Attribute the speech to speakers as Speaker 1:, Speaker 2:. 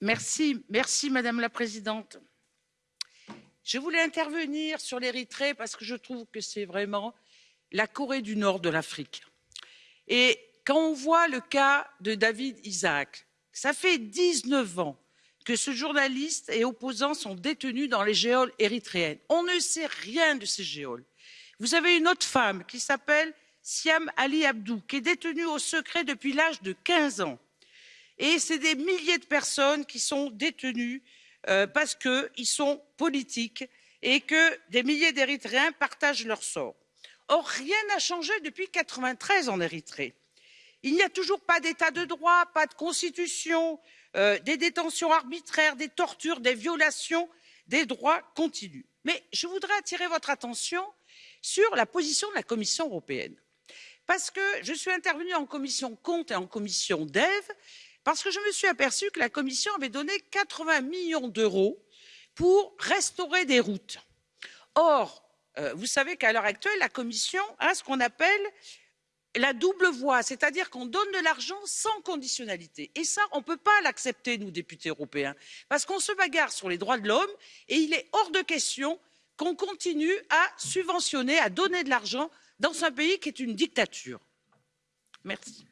Speaker 1: Merci, Madame la Présidente. Je voulais intervenir sur l'Érythrée parce que je trouve que c'est vraiment la Corée du Nord de l'Afrique. Et quand on voit le cas de David Isaac, ça fait 19 ans que ce journaliste et opposant sont détenus dans les géoles érythréennes. On ne sait rien de ces géoles. Vous avez une autre femme qui s'appelle Siam Ali Abdou, qui est détenue au secret depuis l'âge de 15 ans. Et c'est des milliers de personnes qui sont détenues euh, parce qu'ils sont politiques et que des milliers d'Érythréens partagent leur sort. Or, rien n'a changé depuis 93 en Érythrée. Il n'y a toujours pas d'état de droit, pas de constitution, euh, des détentions arbitraires, des tortures, des violations des droits continuent. Mais je voudrais attirer votre attention sur la position de la Commission européenne. Parce que je suis intervenue en commission compte et en commission DEV, parce que je me suis aperçue que la Commission avait donné 80 millions d'euros pour restaurer des routes. Or, euh, vous savez qu'à l'heure actuelle, la Commission a ce qu'on appelle la double voie, c'est-à-dire qu'on donne de l'argent sans conditionnalité. Et ça, on ne peut pas l'accepter, nous, députés européens, parce qu'on se bagarre sur les droits de l'homme et il est hors de question qu'on continue à subventionner, à donner de l'argent dans un pays qui est une dictature. Merci.